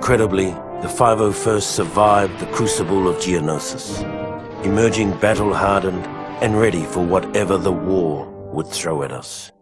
Incredibly, the 501st survived the crucible of Geonosis, emerging battle-hardened and ready for whatever the war would throw at us.